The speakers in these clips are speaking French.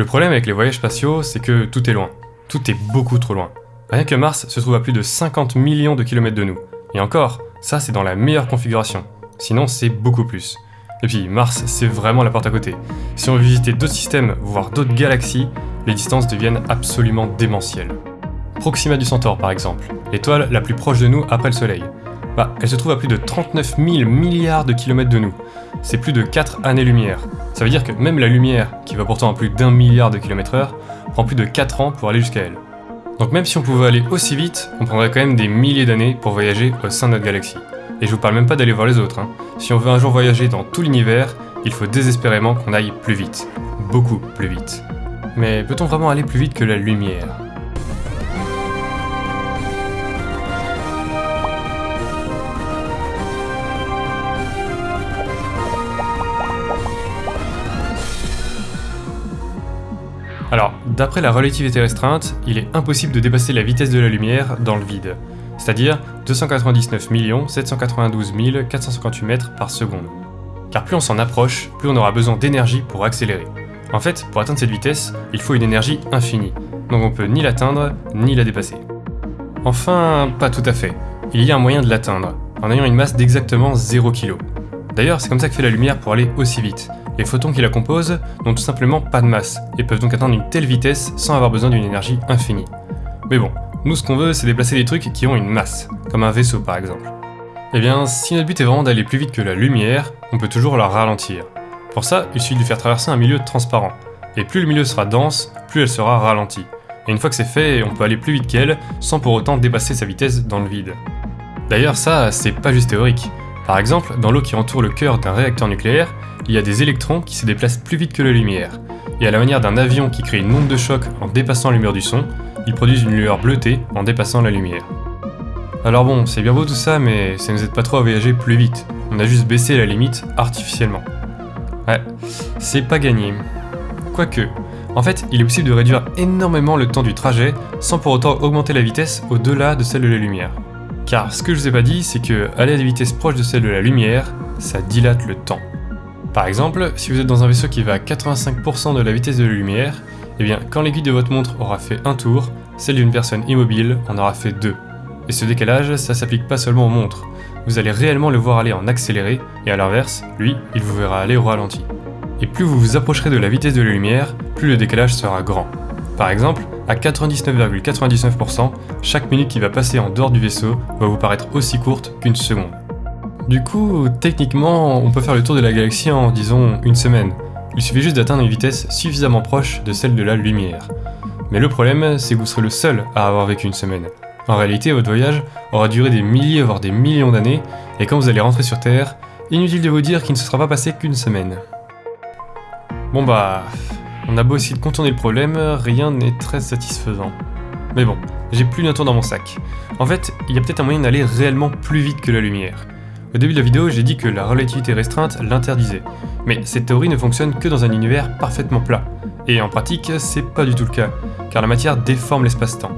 Le problème avec les voyages spatiaux, c'est que tout est loin. Tout est beaucoup trop loin. Rien que Mars se trouve à plus de 50 millions de kilomètres de nous. Et encore, ça c'est dans la meilleure configuration. Sinon c'est beaucoup plus. Et puis Mars, c'est vraiment la porte à côté. Si on veut visiter d'autres systèmes, voire d'autres galaxies, les distances deviennent absolument démentielles. Proxima du Centaure par exemple, l'étoile la plus proche de nous après le Soleil. Bah, elle se trouve à plus de 39 000 milliards de kilomètres de nous. C'est plus de 4 années-lumière. Ça veut dire que même la lumière, qui va pourtant à plus d'un milliard de kilomètres heure, prend plus de 4 ans pour aller jusqu'à elle. Donc même si on pouvait aller aussi vite, on prendrait quand même des milliers d'années pour voyager au sein de notre galaxie. Et je vous parle même pas d'aller voir les autres. Hein. Si on veut un jour voyager dans tout l'univers, il faut désespérément qu'on aille plus vite. Beaucoup plus vite. Mais peut-on vraiment aller plus vite que la lumière? Alors, d'après la relativité restreinte, il est impossible de dépasser la vitesse de la lumière dans le vide, c'est-à-dire 299 792 458 mètres par seconde. Car plus on s'en approche, plus on aura besoin d'énergie pour accélérer. En fait, pour atteindre cette vitesse, il faut une énergie infinie, donc on peut ni l'atteindre, ni la dépasser. Enfin, pas tout à fait. Il y a un moyen de l'atteindre, en ayant une masse d'exactement 0 kg. D'ailleurs, c'est comme ça que fait la lumière pour aller aussi vite, les photons qui la composent n'ont tout simplement pas de masse, et peuvent donc atteindre une telle vitesse sans avoir besoin d'une énergie infinie. Mais bon, nous ce qu'on veut c'est déplacer des trucs qui ont une masse, comme un vaisseau par exemple. Eh bien, si notre but est vraiment d'aller plus vite que la lumière, on peut toujours la ralentir. Pour ça, il suffit de faire traverser un milieu transparent, et plus le milieu sera dense, plus elle sera ralentie. Et une fois que c'est fait, on peut aller plus vite qu'elle, sans pour autant dépasser sa vitesse dans le vide. D'ailleurs ça, c'est pas juste théorique. Par exemple, dans l'eau qui entoure le cœur d'un réacteur nucléaire, il y a des électrons qui se déplacent plus vite que la lumière. Et à la manière d'un avion qui crée une onde de choc en dépassant le mur du son, ils produisent une lueur bleutée en dépassant la lumière. Alors bon, c'est bien beau tout ça, mais ça nous aide pas trop à voyager plus vite. On a juste baissé la limite artificiellement. Ouais, c'est pas gagné. Quoique, en fait, il est possible de réduire énormément le temps du trajet sans pour autant augmenter la vitesse au-delà de celle de la lumière. Car ce que je vous ai pas dit, c'est que aller à des vitesses proches de celle de la lumière, ça dilate le temps. Par exemple, si vous êtes dans un vaisseau qui va à 85% de la vitesse de la lumière, eh bien quand l'aiguille de votre montre aura fait un tour, celle d'une personne immobile en aura fait deux. Et ce décalage, ça s'applique pas seulement aux montres, vous allez réellement le voir aller en accéléré, et à l'inverse, lui, il vous verra aller au ralenti. Et plus vous vous approcherez de la vitesse de la lumière, plus le décalage sera grand. Par exemple, à 99,99%, chaque minute qui va passer en dehors du vaisseau va vous paraître aussi courte qu'une seconde. Du coup, techniquement, on peut faire le tour de la galaxie en, disons, une semaine. Il suffit juste d'atteindre une vitesse suffisamment proche de celle de la lumière. Mais le problème, c'est que vous serez le seul à avoir vécu une semaine. En réalité, votre voyage aura duré des milliers voire des millions d'années, et quand vous allez rentrer sur Terre, inutile de vous dire qu'il ne se sera pas passé qu'une semaine. Bon bah... On a beau essayer de contourner le problème, rien n'est très satisfaisant. Mais bon, j'ai plus d'un tour dans mon sac. En fait, il y a peut-être un moyen d'aller réellement plus vite que la lumière. Au début de la vidéo, j'ai dit que la relativité restreinte l'interdisait. Mais cette théorie ne fonctionne que dans un univers parfaitement plat. Et en pratique, c'est pas du tout le cas, car la matière déforme l'espace-temps.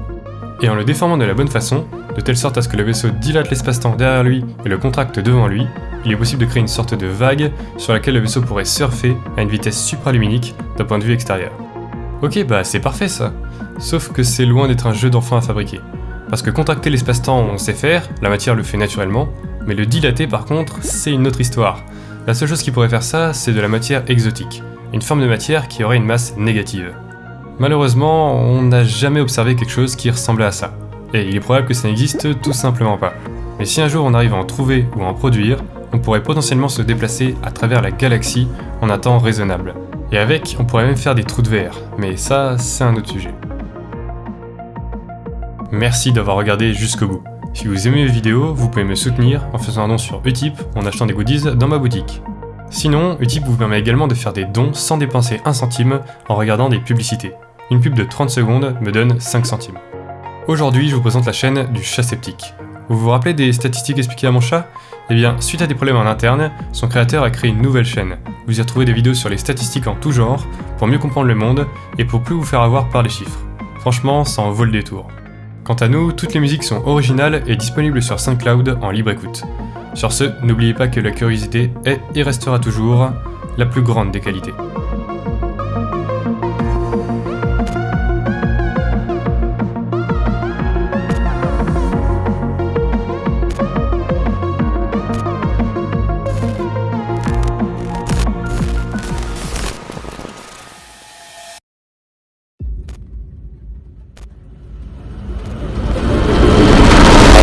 Et en le déformant de la bonne façon, de telle sorte à ce que le vaisseau dilate l'espace-temps derrière lui et le contracte devant lui, il est possible de créer une sorte de vague sur laquelle le vaisseau pourrait surfer à une vitesse supraluminique d'un point de vue extérieur. Ok, bah c'est parfait ça. Sauf que c'est loin d'être un jeu d'enfant à fabriquer. Parce que contracter l'espace-temps on sait faire, la matière le fait naturellement, mais le dilater par contre, c'est une autre histoire. La seule chose qui pourrait faire ça, c'est de la matière exotique, une forme de matière qui aurait une masse négative. Malheureusement, on n'a jamais observé quelque chose qui ressemblait à ça, et il est probable que ça n'existe tout simplement pas. Mais si un jour on arrive à en trouver ou à en produire, on pourrait potentiellement se déplacer à travers la galaxie en un temps raisonnable. Et avec, on pourrait même faire des trous de verre, mais ça, c'est un autre sujet. Merci d'avoir regardé jusqu'au bout. Si vous aimez mes vidéos, vous pouvez me soutenir en faisant un don sur Utip en achetant des goodies dans ma boutique. Sinon, Utip vous permet également de faire des dons sans dépenser un centime en regardant des publicités. Une pub de 30 secondes me donne 5 centimes. Aujourd'hui, je vous présente la chaîne du chat sceptique. Vous vous rappelez des statistiques expliquées à mon chat? Eh bien, suite à des problèmes en interne, son créateur a créé une nouvelle chaîne. Vous y retrouvez des vidéos sur les statistiques en tout genre, pour mieux comprendre le monde et pour plus vous faire avoir par les chiffres. Franchement, ça en vaut le détour. Quant à nous, toutes les musiques sont originales et disponibles sur SoundCloud en libre écoute. Sur ce, n'oubliez pas que la curiosité est et restera toujours la plus grande des qualités.